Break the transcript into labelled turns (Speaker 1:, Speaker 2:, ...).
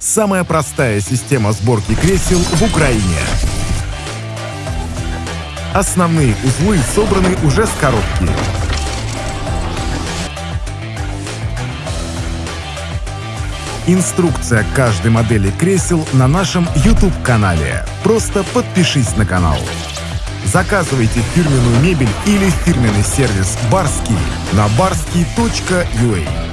Speaker 1: Самая простая система сборки кресел в Украине. Основные узлы собраны уже с коробки. Инструкция каждой модели кресел на нашем YouTube-канале. Просто подпишись на канал. Заказывайте фирменную мебель или фирменный сервис «Барский» на barski.ua.